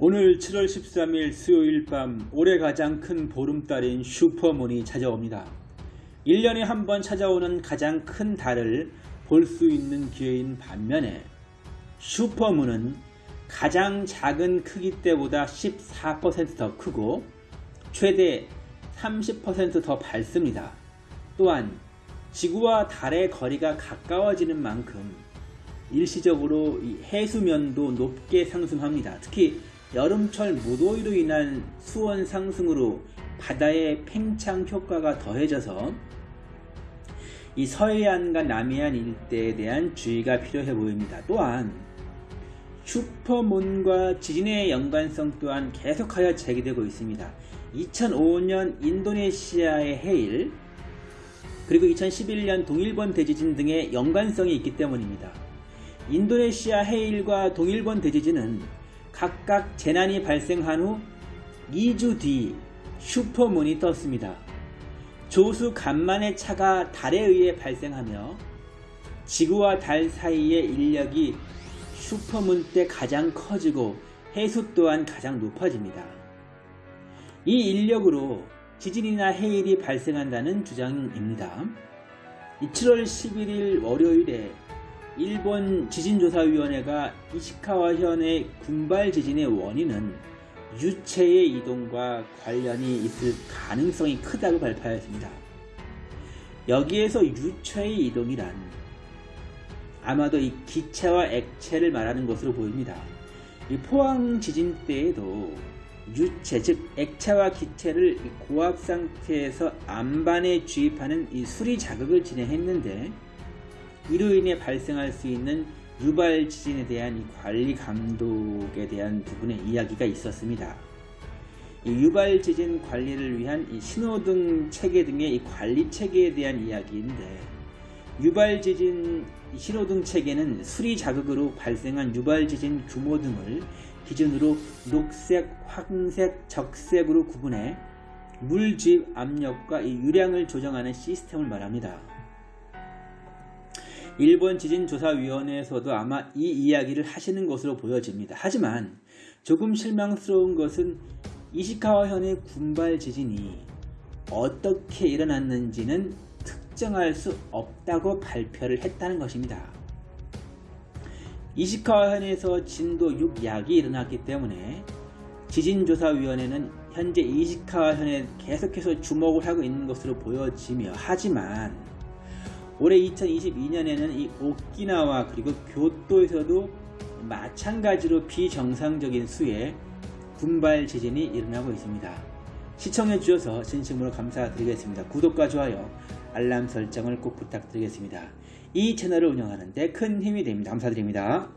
오늘 7월 13일 수요일 밤 올해 가장 큰 보름달인 슈퍼문이 찾아옵니다. 1년에 한 번 찾아오는 가장 큰 달을 볼 수 있는 기회인 반면에 슈퍼문은 가장 작은 크기 때보다 14%더 크고 최대 30%더 밝습니다. 또한 지구와 달의 거리가 가까워지는 만큼 일시적으로 이 해수면도 높게 상승합니다. 특히 여름철 무더위로 인한 수온 상승으로 바다의 팽창 효과가 더해져서 이 서해안과 남해안 일대에 대한 주의가 필요해 보입니다. 또한 슈퍼문과 지진의 연관성 또한 계속하여 제기되고 있습니다. 2005년 인도네시아의 해일 그리고 2011년 동일본 대지진 등의 연관성이 있기 때문입니다. 인도네시아 해일과 동일본 대지진은 각각 재난이 발생한 후 2주 뒤 슈퍼문이 떴습니다. 조수 간만의 차가 달에 의해 발생하며 지구와 달 사이의 인력이 슈퍼문 때 가장 커지고 해수 또한 가장 높아집니다. 이 인력으로 지진이나 해일이 발생한다는 주장입니다. 7월 11일 월요일에 일본 지진조사위원회가 이시카와현의 군발 지진의 원인은 유체의 이동과 관련이 있을 가능성이 크다고 발표하였습니다. 여기에서 유체의 이동이란 아마도 이 기체와 액체를 말하는 것으로 보입니다. 이 포항 지진 때에도 유체 즉 액체와 기체를 고압 상태에서 안반에 주입하는 이 수리 자극을 진행했는데 이로 인해 발생할 수 있는 유발 지진에 대한 이 관리 감독에 대한 부분의 이야기가 있었습니다. 이 유발 지진 관리를 위한 이 신호등 체계 등의 이 관리 체계에 대한 이야기인데 유발 지진 신호등 체계는 수리 자극으로 발생한 유발 지진 규모 등을 기준으로 녹색, 황색, 적색으로 구분해 물주입 압력과 이 유량을 조정하는 시스템을 말합니다. 일본 지진조사위원회에서도 아마 이 이야기를 하시는 것으로 보여집니다. 하지만 조금 실망스러운 것은 이시카와현의 군발 지진이 어떻게 일어났는지는 특정할 수 없다고 발표를 했다는 것입니다. 이시카와현에서 진도 6약이 일어났기 때문에 지진조사위원회는 현재 이시카와현에 계속해서 주목을 하고 있는 것으로 보여지며 하지만 올해 2022년에는 이 오키나와 그리고 교토에서도 마찬가지로 비정상적인 수의 군발 지진이 일어나고 있습니다. 시청해 주셔서 진심으로 감사드리겠습니다. 구독과 좋아요, 알람 설정을 꼭 부탁드리겠습니다. 이 채널을 운영하는데 큰 힘이 됩니다. 감사드립니다.